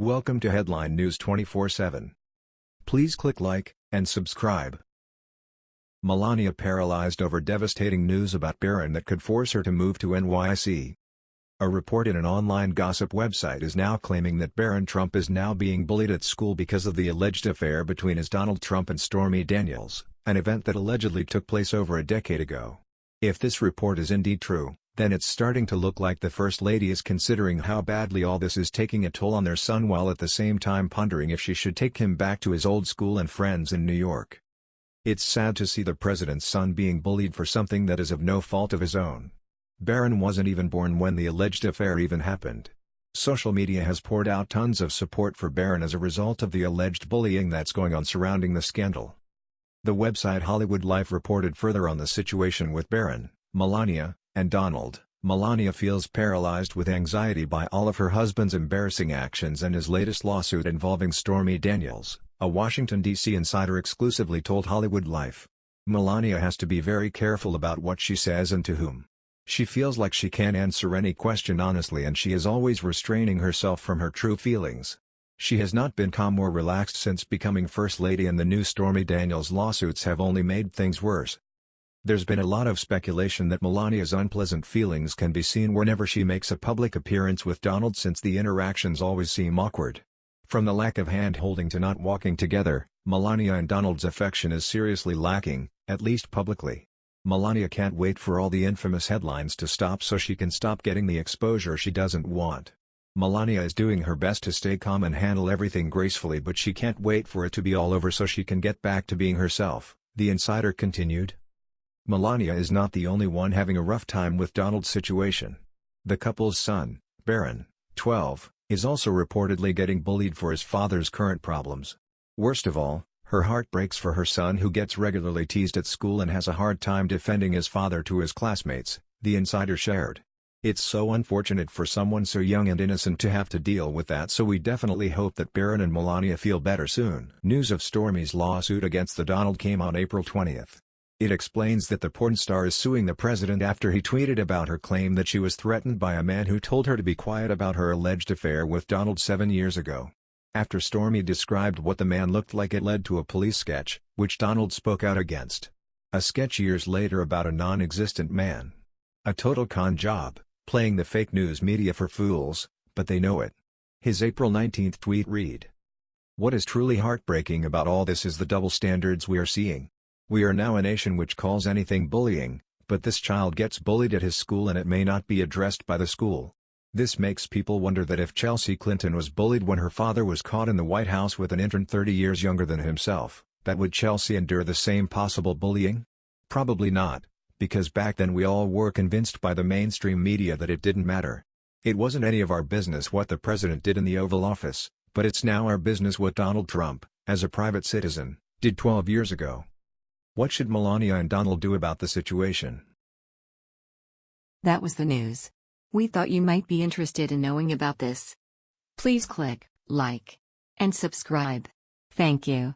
Welcome to Headline News 24/7. Please click like and subscribe. Melania paralyzed over devastating news about Barron that could force her to move to NYC. A report in an online gossip website is now claiming that Barron Trump is now being bullied at school because of the alleged affair between his Donald Trump and Stormy Daniels, an event that allegedly took place over a decade ago. If this report is indeed true, then it's starting to look like the First Lady is considering how badly all this is taking a toll on their son while at the same time pondering if she should take him back to his old school and friends in New York. It's sad to see the president's son being bullied for something that is of no fault of his own. Barron wasn't even born when the alleged affair even happened. Social media has poured out tons of support for Barron as a result of the alleged bullying that's going on surrounding the scandal. The website Hollywood Life reported further on the situation with Barron, Melania, and Donald, Melania feels paralyzed with anxiety by all of her husband's embarrassing actions and his latest lawsuit involving Stormy Daniels, a Washington, D.C. insider exclusively told Hollywood Life. Melania has to be very careful about what she says and to whom. She feels like she can't answer any question honestly and she is always restraining herself from her true feelings. She has not been calm or relaxed since becoming First Lady and the new Stormy Daniels lawsuits have only made things worse. There's been a lot of speculation that Melania's unpleasant feelings can be seen whenever she makes a public appearance with Donald since the interactions always seem awkward. From the lack of hand-holding to not walking together, Melania and Donald's affection is seriously lacking, at least publicly. Melania can't wait for all the infamous headlines to stop so she can stop getting the exposure she doesn't want. Melania is doing her best to stay calm and handle everything gracefully but she can't wait for it to be all over so she can get back to being herself, the insider continued. Melania is not the only one having a rough time with Donald's situation. The couple's son, Barron, 12, is also reportedly getting bullied for his father's current problems. Worst of all, her heart breaks for her son who gets regularly teased at school and has a hard time defending his father to his classmates, the insider shared. It's so unfortunate for someone so young and innocent to have to deal with that so we definitely hope that Barron and Melania feel better soon. News of Stormy's lawsuit against the Donald came on April 20. It explains that the porn star is suing the president after he tweeted about her claim that she was threatened by a man who told her to be quiet about her alleged affair with Donald seven years ago. After Stormy described what the man looked like it led to a police sketch, which Donald spoke out against. A sketch years later about a non-existent man. A total con job, playing the fake news media for fools, but they know it. His April 19 tweet read. What is truly heartbreaking about all this is the double standards we are seeing. We are now a nation which calls anything bullying, but this child gets bullied at his school and it may not be addressed by the school. This makes people wonder that if Chelsea Clinton was bullied when her father was caught in the White House with an intern 30 years younger than himself, that would Chelsea endure the same possible bullying? Probably not, because back then we all were convinced by the mainstream media that it didn't matter. It wasn't any of our business what the president did in the Oval Office, but it's now our business what Donald Trump, as a private citizen, did 12 years ago. What should Melania and Donald do about the situation? That was the news. We thought you might be interested in knowing about this. Please click like and subscribe. Thank you.